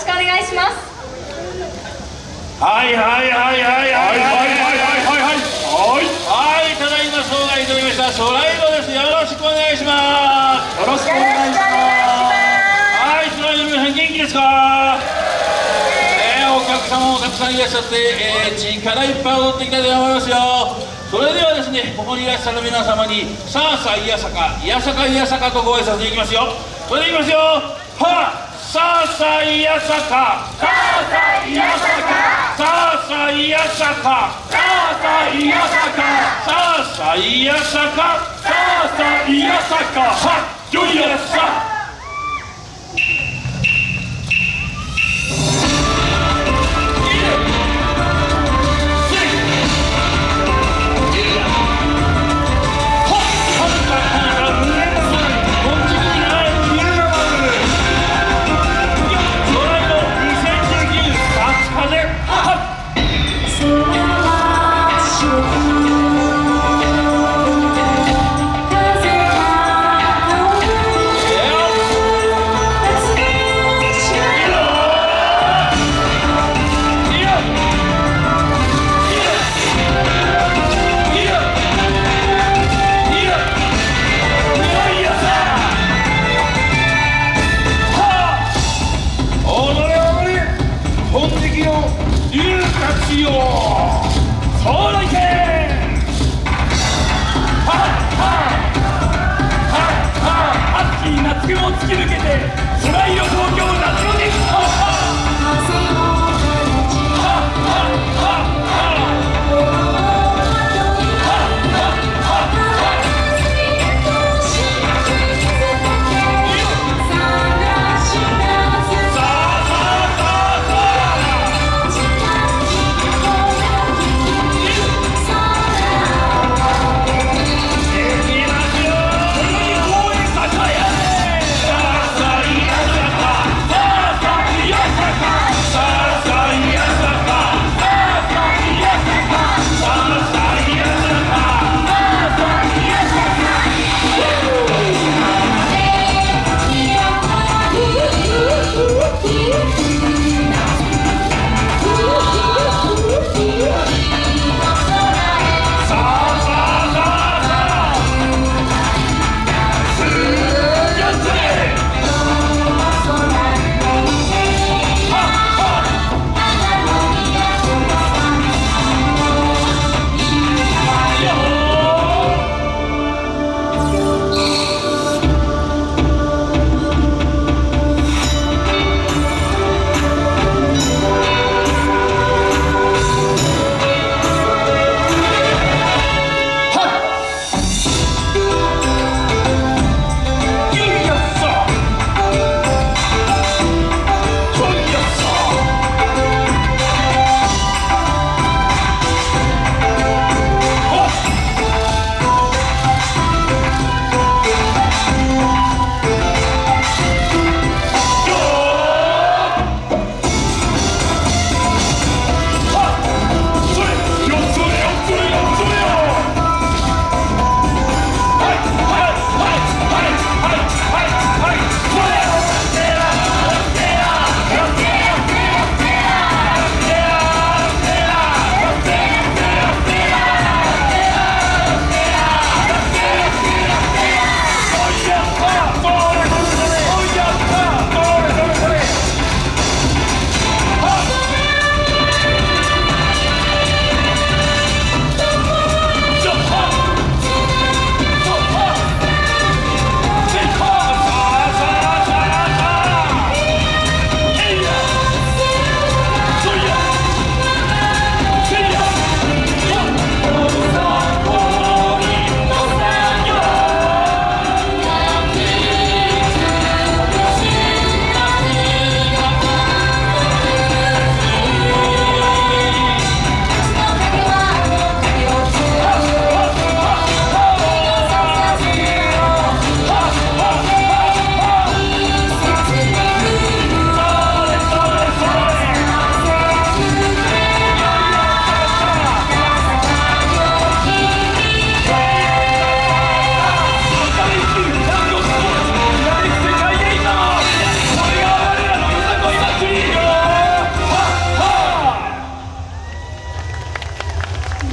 しくお願いします。はいはいはいはいはいはいはいはいはいはいただいま障害いただきました。ソライドです。よろしくお願いします。よろしくお願いします。はいソライドの皆さん元気ですか？えー、お客様もたくさんいらっしゃって、えー、力いっぱい踊っていきたいと思いますよ。それではですねここにいらっしゃる皆様にさあさあいやさかいやさかいやさかとご挨拶いきますよ。それでいきますよ。はあさあさあいやさか。さあさあいやさか。さあさあいやさか。さあさあいやさか。さあさあいやさか。さあさあいやさか。はっよいやささ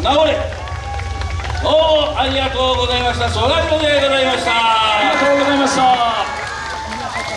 直れ。どうもありがとうございました。ソライロでございました。ありがとうございました。